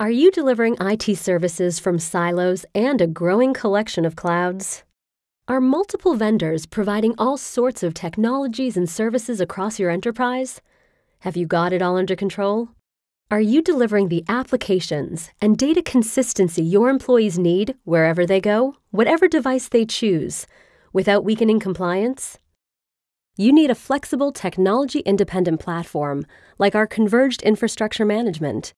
Are you delivering IT services from silos and a growing collection of clouds? Are multiple vendors providing all sorts of technologies and services across your enterprise? Have you got it all under control? Are you delivering the applications and data consistency your employees need wherever they go, whatever device they choose, without weakening compliance? You need a flexible, technology independent platform like our Converged Infrastructure Management.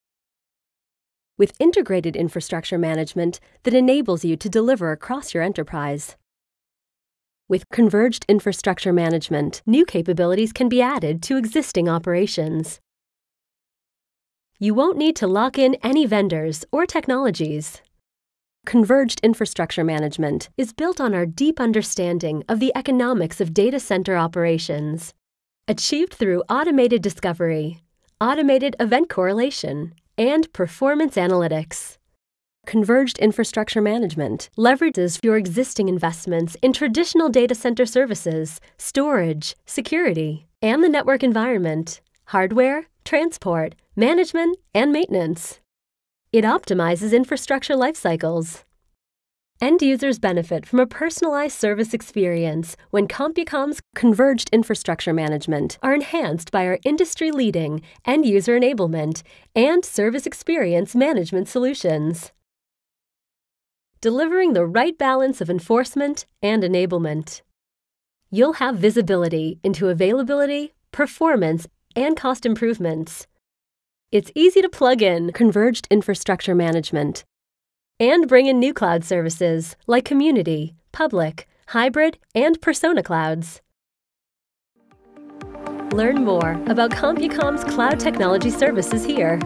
With integrated infrastructure management that enables you to deliver across your enterprise. With Converged Infrastructure Management, new capabilities can be added to existing operations. You won't need to lock in any vendors or technologies. Converged Infrastructure Management is built on our deep understanding of the economics of data center operations, achieved through automated discovery, automated event correlation, and performance analytics. Converged Infrastructure Management leverages your existing investments in traditional data center services, storage, security, and the network environment, hardware, transport, management, and maintenance. It optimizes infrastructure life cycles. End users benefit from a personalized service experience when CompuCom's converged infrastructure management are enhanced by our industry leading end user enablement and service experience management solutions. Delivering the right balance of enforcement and enablement. You'll have visibility into availability, performance, and cost improvements it's easy to plug in converged infrastructure management and bring in new cloud services like community, public, hybrid, and persona clouds. Learn more about CompuCom's cloud technology services here.